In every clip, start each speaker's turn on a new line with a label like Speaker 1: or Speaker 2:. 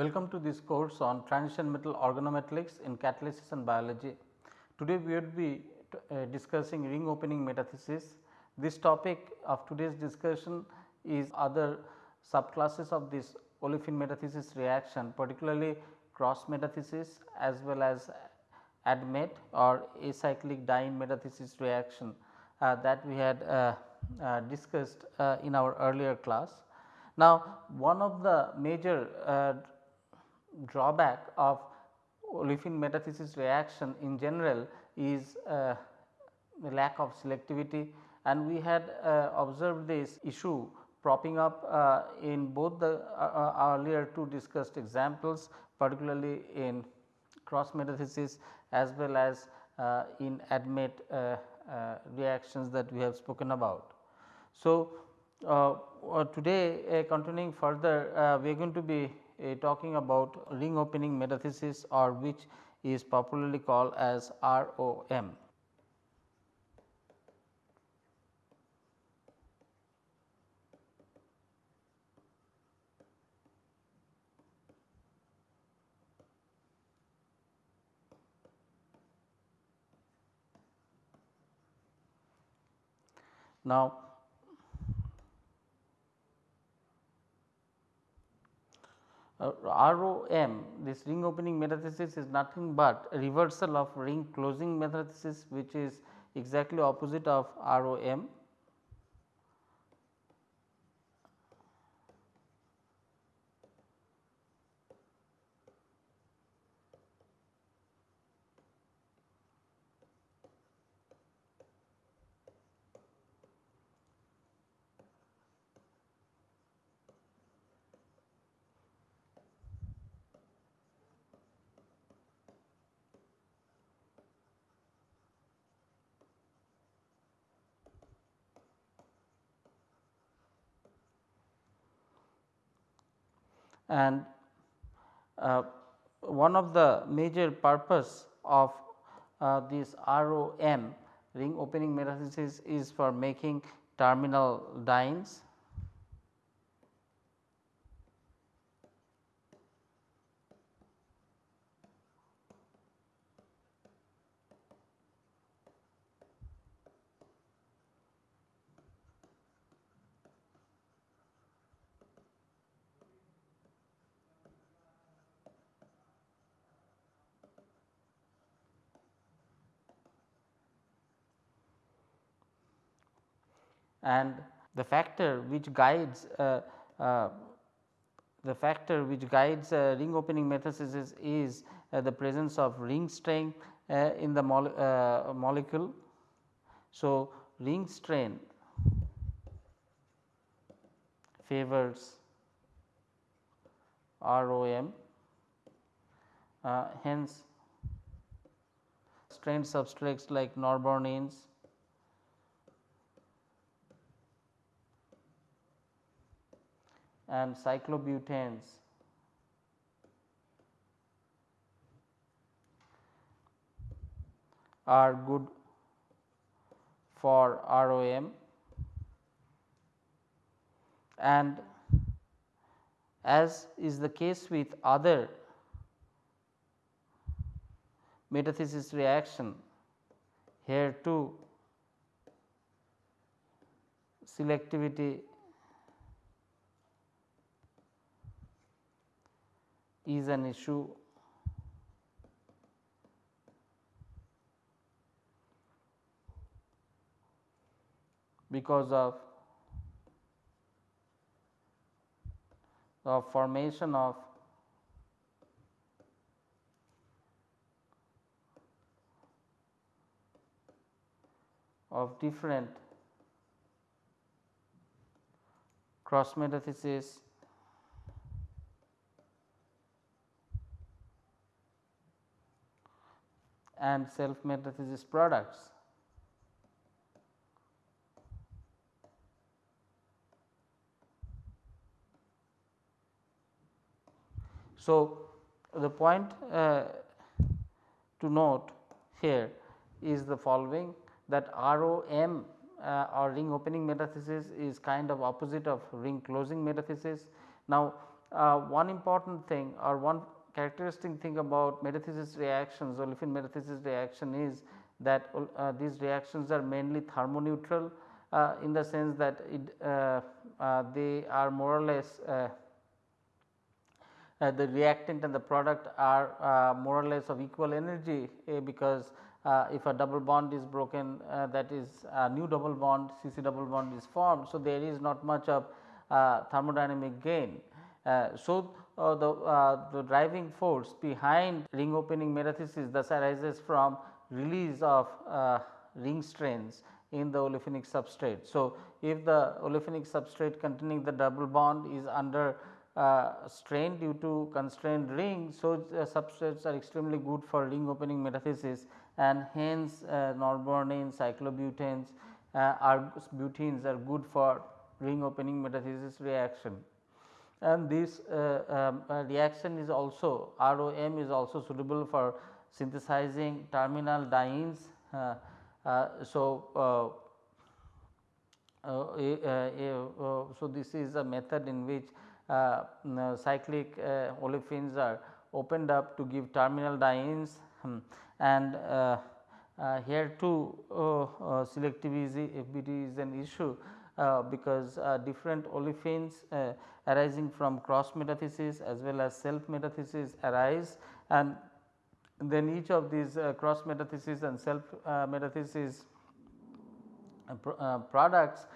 Speaker 1: Welcome to this course on transition metal organometallics in catalysis and biology. Today we will be uh, discussing ring opening metathesis. This topic of today's discussion is other subclasses of this olefin metathesis reaction particularly cross metathesis as well as ADMET or acyclic diene metathesis reaction uh, that we had uh, uh discussed uh, in our earlier class. Now, one of the major uh, drawback of olefin metathesis reaction in general is uh, lack of selectivity and we had uh, observed this issue propping up uh, in both the uh, uh, earlier two discussed examples particularly in cross metathesis as well as uh, in ADMET reactions that we have spoken about. So, today continuing further we are going to be Uh, talking about ring opening metathesis or which is popularly called as ROM. Now, uh, ROM this ring opening metathesis is nothing but reversal of ring closing metathesis which is exactly opposite of ROM and uh, one of the major purpose of uh, this ROM ring opening metathesis is for making terminal dienes and the factor which guides uh, uh, the factor which guides uh, ring opening metathesis is uh, the presence of ring strain uh, in the mole, uh, molecule. So, ring strain favors ROM hence strained substrates like norbornenes and cyclobutanes are good for ROM and as is the case with other metathesis reaction here too selectivity is an issue. Because of the formation of of different cross metathesis and self metathesis products. So, the point uh, to note here is the following that ROM uh, or ring opening metathesis is kind of opposite of ring closing metathesis. Now, uh, one important thing or one characteristic thing about metathesis reactions olefin metathesis reaction is that uh, these reactions are mainly thermoneutral uh, in the sense that it, uh, uh, they are more or less uh, the reactant and the product are more or less of equal energy because if a double bond is broken that is a new double bond CC double bond is formed. So, there is not much of thermodynamic gain. so, uh, the, uh, the driving force behind ring opening metathesis thus arises from release of uh, ring strains in the olefinic substrate. So, if the olefinic substrate containing the double bond is under uh, strain due to constrained ring. So, uh, substrates are extremely good for ring opening metathesis and hence uh, norbornenes, cyclobutanes are butenes are good for ring opening metathesis reaction and this uh, um, uh, reaction is also ROM is also suitable for synthesizing terminal dienes. Uh, so, so this is a method in which cyclic olefins are opened up to give terminal dienes hmm, and uh, uh, here too uh, selectivity is an issue. uh, Uh, because uh, different olefins uh, arising from cross metathesis as well as self metathesis arise and then each of these uh, cross metathesis and self metathesis uh, products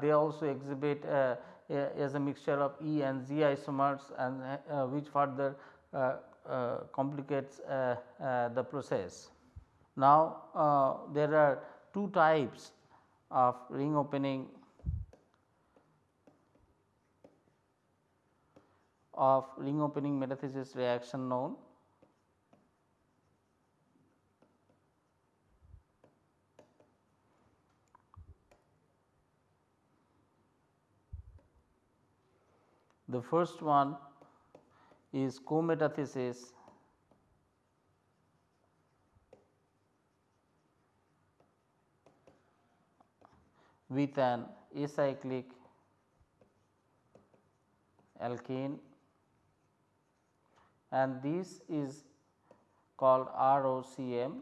Speaker 1: they also exhibit as a mixture of E and Z isomers and which further complicates the process. Now, there are two types of ring opening of ring opening metathesis reaction known. The first one is co-metathesis with an acyclic alkane and this is called ROCM.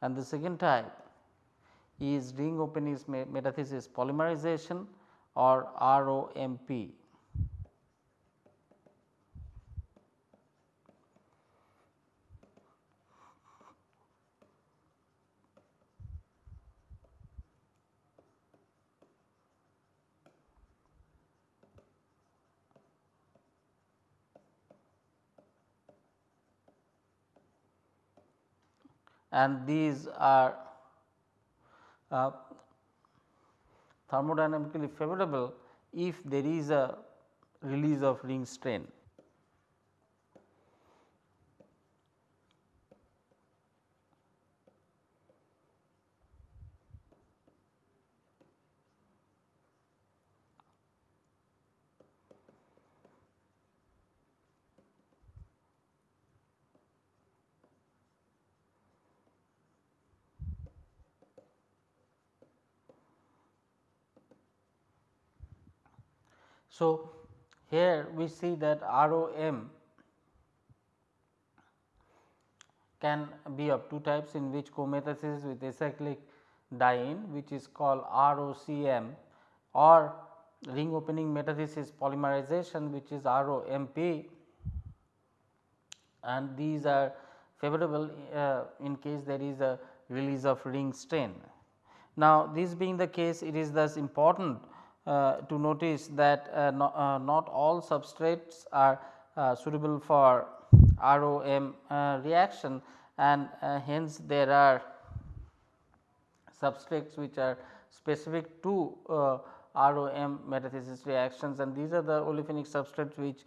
Speaker 1: And the second type is ring opening metathesis polymerization or ROMP. And these are uh, thermodynamically favorable if there is a release of ring strain. So, here we see that ROM can be of two types in which co-metathesis with acyclic diene which is called ROCM or ring opening metathesis polymerization which is ROMP and these are favorable uh, in case there is a release of ring strain. Now, this being the case it is thus important Uh, to notice that uh, not, uh, not all substrates are uh, suitable for ROM uh, reaction and hence there are substrates which are specific to ROM metathesis reactions and these are the olefinic substrates which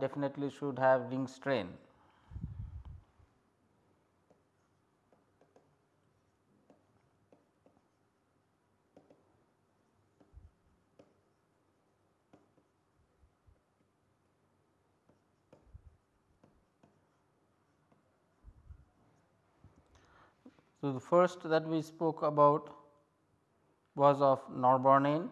Speaker 1: definitely should have ring strain. So, the first that we spoke about was of norbornene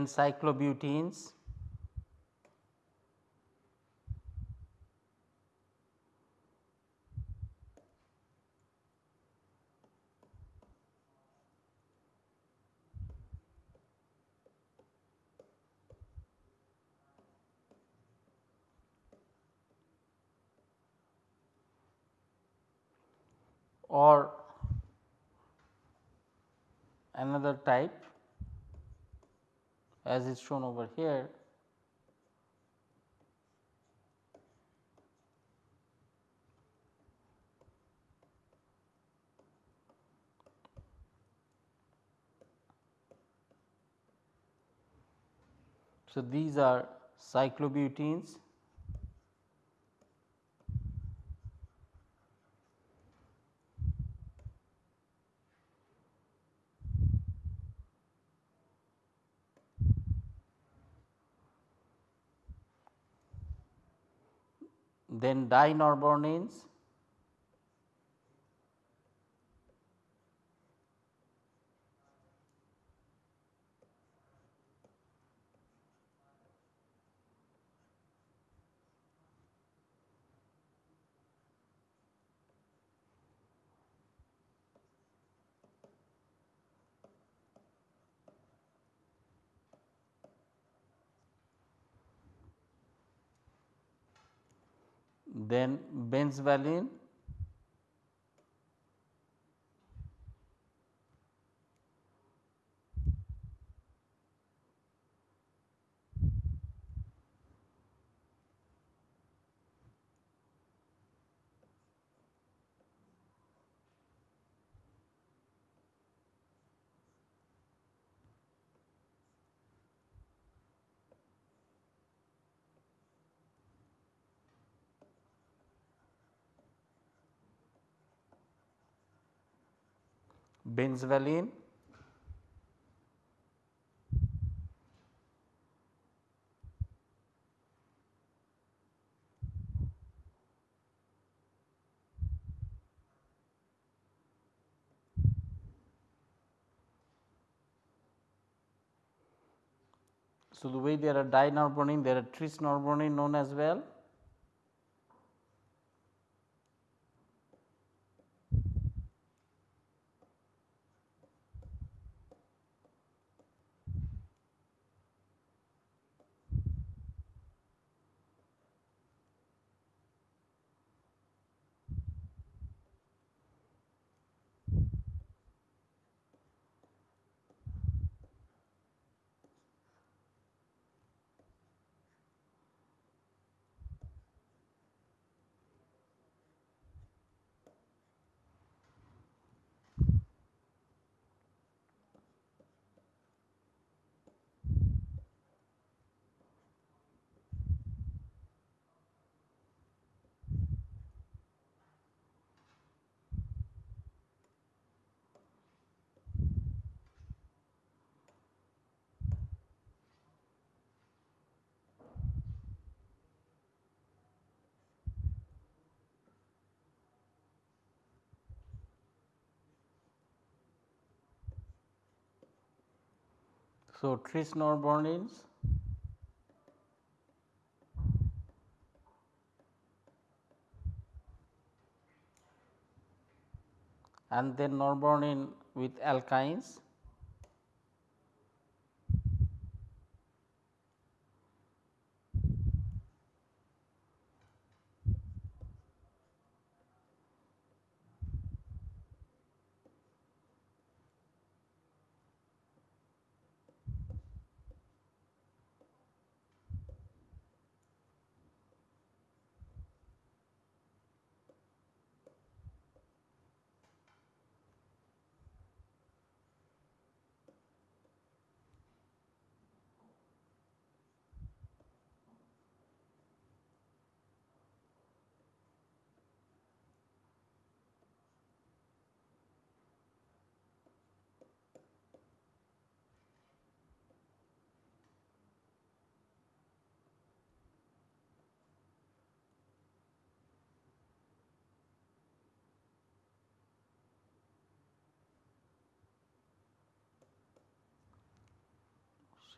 Speaker 1: then cyclobutenes or another type as is shown over here So, these are cyclobutenes then dinorbornenes then benzvalene benzvalene So, the way there are dinorbornene there are trisnorbornene known as well So, trisnorbornenes and then norbornene with alkynes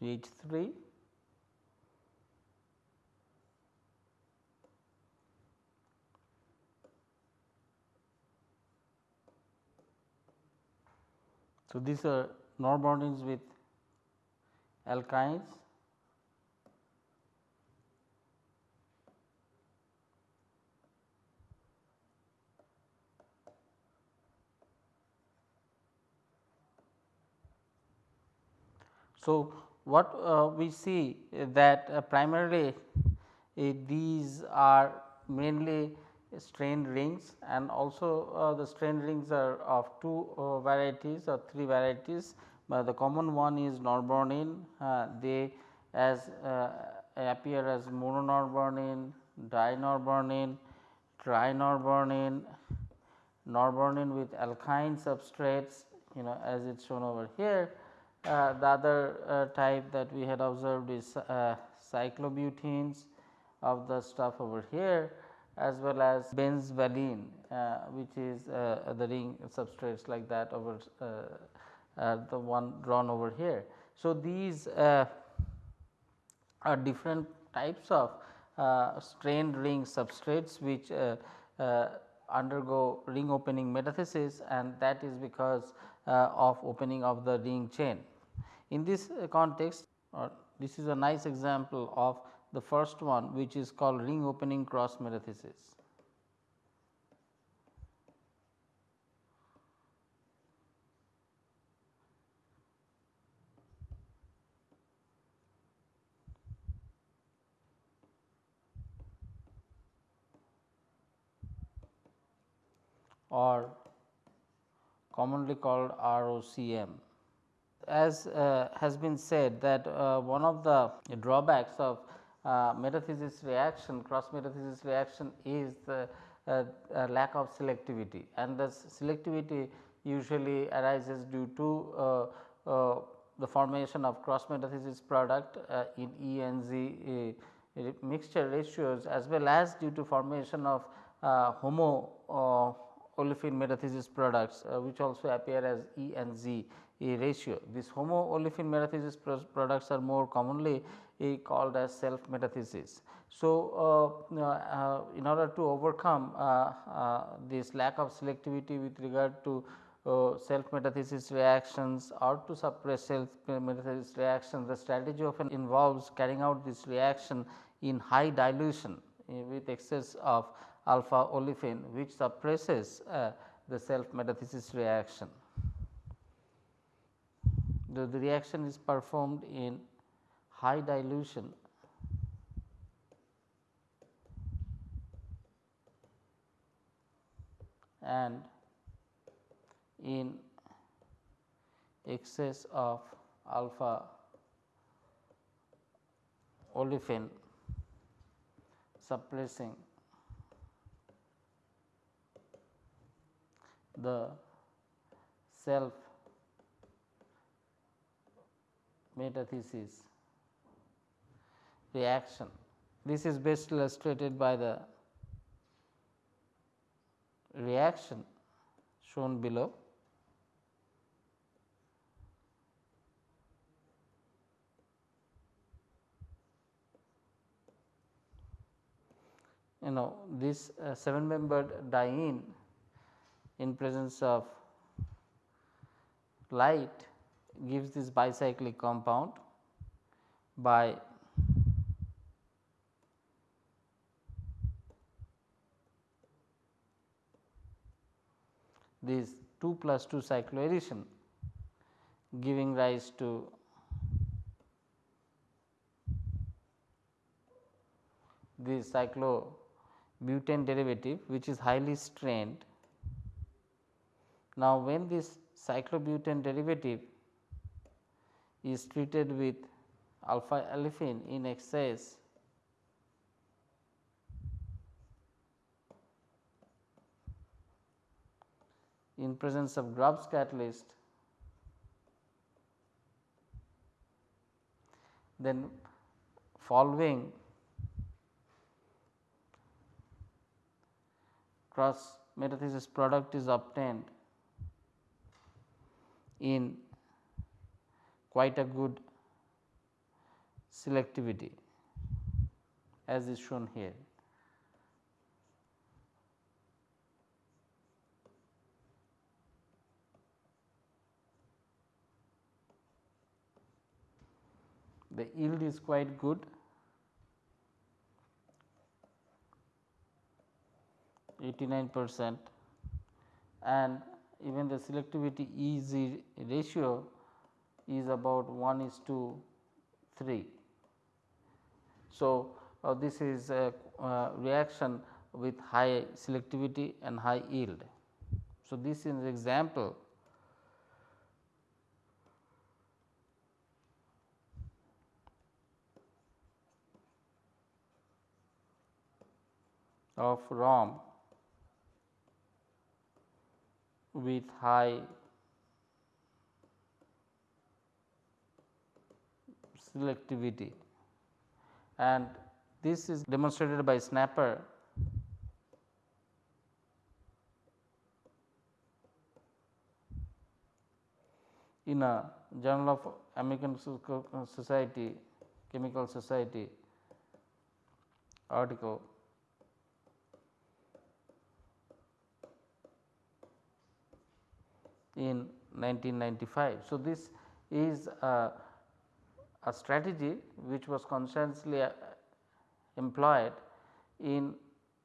Speaker 1: CH 3 So, these are norbornenes with alkynes. So, what uh, we see that uh, primarily uh, these are mainly strained rings and also uh, the strained rings are of two uh, varieties or three varieties, but the common one is norbornene uh, they as appear as mononorbornene, dinorbornene, trinorbornene, norbornene with alkyne substrates you know as it is shown over here. uh, the other uh, type that we had observed is uh, cyclobutenes of the stuff over here as well as benzvalene uh, which is uh, the ring substrates like that over the one drawn over here. So, these are different types of strained ring substrates which undergo ring opening metathesis and that is because of opening of the ring chain. In this uh, context uh, this is a nice example of the first one which is called ring opening cross metathesis. or commonly called ROCM as uh, has been said that uh, one of the drawbacks of uh, metathesis reaction cross metathesis reaction is the uh, uh, lack of selectivity. And the selectivity usually arises due to uh, the formation of cross metathesis product in E and Z mixture ratios as well as due to formation of homo olefin metathesis products which also appear as E and Z ratio. This homo-olefin metathesis products are more commonly eh, called as self metathesis. So, uh, uh, in order to overcome uh, this lack of selectivity with regard to self metathesis reactions or to suppress self metathesis reactions, the strategy often involves carrying out this reaction in high dilution eh, with excess of alpha olefin which suppresses the self metathesis reaction the, the reaction is performed in high dilution. And in excess of alpha olefin suppressing the self metathesis reaction. This is best illustrated by the reaction shown below. You know this uh, 7 membered diene in presence of light gives this bicyclic compound by this 2 plus 2 cycloaddition giving rise to the cyclobutane derivative which is highly strained. Now, when this cyclobutane derivative is treated with alpha olefin in excess in presence of Grubbs catalyst then following cross metathesis product is obtained in quite a good selectivity as is shown here. The yield is quite good 89 percent and even the selectivity EZ ratio is about 1 is to 3. So, uh, this is a uh, reaction with high selectivity and high yield. So, this is an example of ROM with high selectivity. And this is demonstrated by Snapper. In a journal of American Society Chemical Society article. In 1995. So, this is a, a strategy which was consciously uh, employed in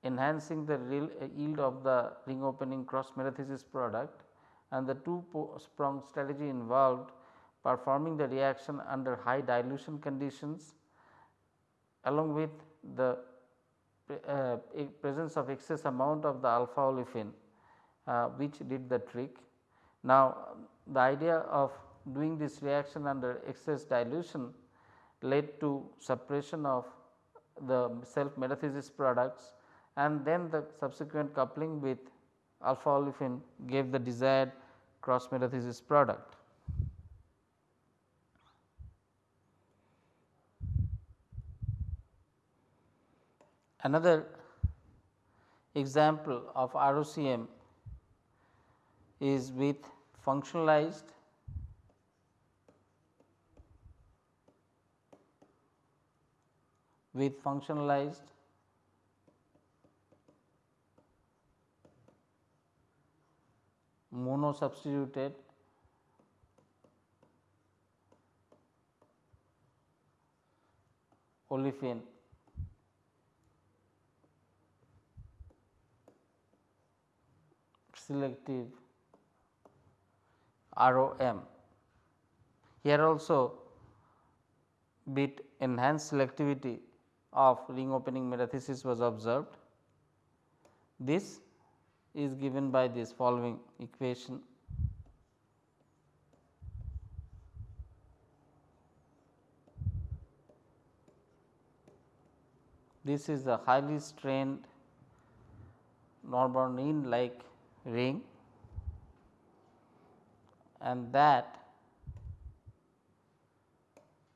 Speaker 1: enhancing the real uh, yield of the ring opening cross metathesis product and the two pronged strategy involved performing the reaction under high dilution conditions along with the uh, presence of excess amount of the alpha olefin uh, which did the trick. Now, the idea of doing this reaction under excess dilution led to suppression of the self metathesis products and then the subsequent coupling with alpha olefin gave the desired cross metathesis product. Another example of ROCM is with functionalized with functionalized mono substituted olefin selective ROM. Here also bit enhanced selectivity of ring opening metathesis was observed. This is given by this following equation. This is a highly strained norbornene like ring and that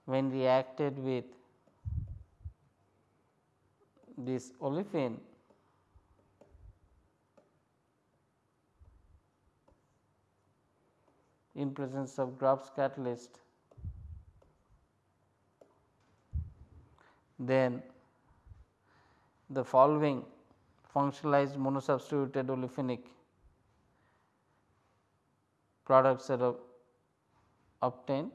Speaker 1: when reacted with this olefin in presence of Grubbs catalyst then the following functionalized monosubstituted olefinic products are obtained.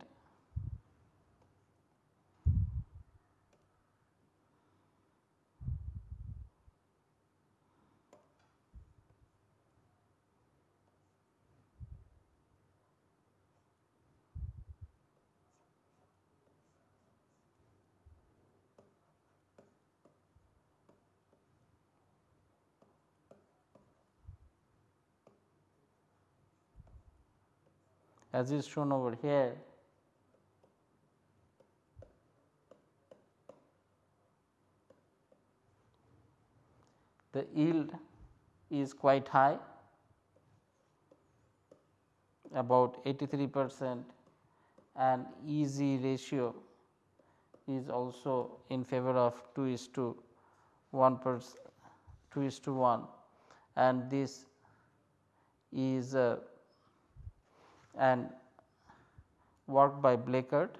Speaker 1: As is shown over here. The yield is quite high about 83 percent and EZ ratio is also in favor of 2 is to 1 per 2 is to 1 and this is a and work by Blechert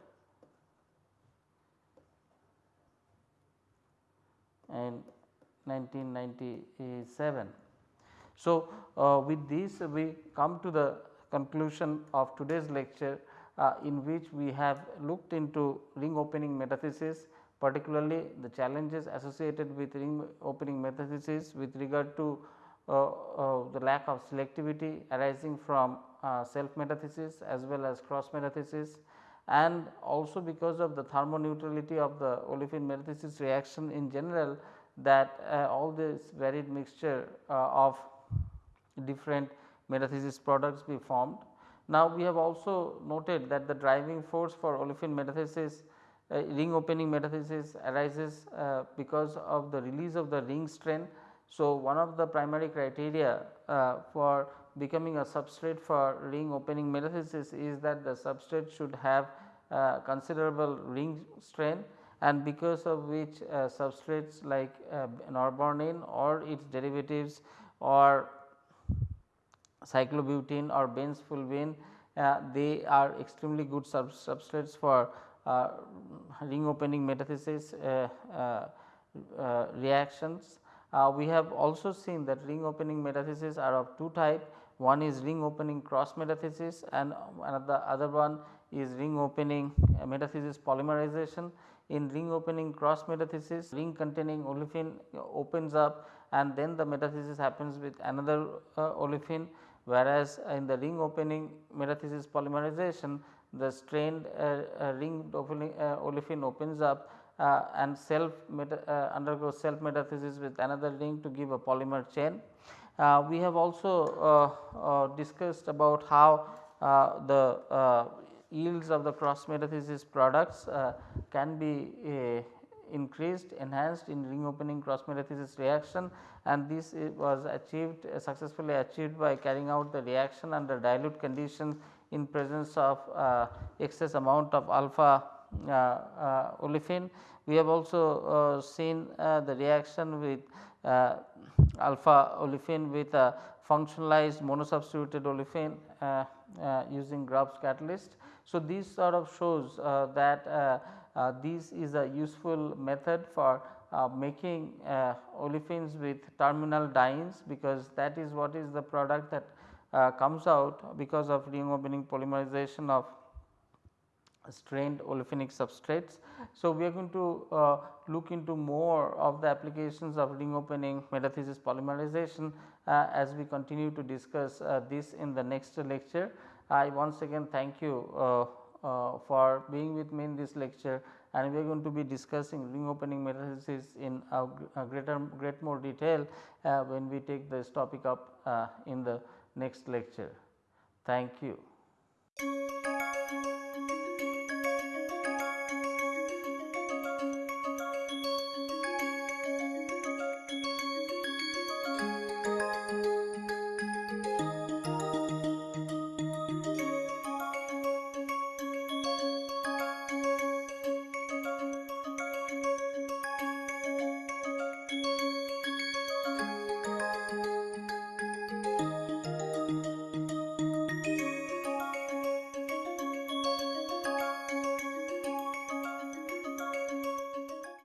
Speaker 1: in 1997. So, uh, with this we come to the conclusion of today's lecture uh, in which we have looked into ring opening metathesis particularly the challenges associated with ring opening metathesis with regard to the lack of selectivity arising from uh, self metathesis as well as cross metathesis and also because of the thermoneutrality of the olefin metathesis reaction in general that uh, all this varied mixture uh, of different metathesis products be formed. Now, we have also noted that the driving force for olefin metathesis uh, ring opening metathesis arises uh, because of the release of the ring strain. So, one of the primary criteria uh, for becoming a substrate for ring opening metathesis is that the substrate should have uh, considerable ring strain and because of which uh, substrates like uh, norbornene or its derivatives or cyclobutene or benzfulvene uh, they are extremely good sub substrates for uh, ring opening metathesis uh, uh, we have also seen that ring opening metathesis are of two type one is ring opening cross metathesis and another other one is ring opening metathesis polymerization. In ring opening cross metathesis ring containing olefin opens up and then the metathesis happens with another uh, olefin whereas in the ring opening metathesis polymerization the strained uh, uh, ring uh, olefin opens up uh, and self meta, uh, undergoes self metathesis with another ring to give a polymer chain. Uh, we have also discussed about how the yields of the cross metathesis products can be increased enhanced in ring opening cross metathesis reaction and this was achieved uh, successfully achieved by carrying out the reaction under dilute conditions in presence of uh, excess amount of alpha uh, uh, olefin. We have also uh, seen the reaction with alpha olefin with a functionalized monosubstituted olefin using Grubbs catalyst. So, this sort of shows that uh, this is a useful method for uh, making uh, olefins with terminal dienes because that is what is the product that uh, comes out because of ring opening polymerization of strained olefinic substrates. So, we are going to uh, look into more of the applications of ring opening metathesis polymerization uh, as we continue to discuss this in the next lecture. I once again thank you uh, for being with me in this lecture and we are going to be discussing ring opening metathesis in a, a greater great more detail uh, when we take this topic up uh, in the next lecture. Thank you.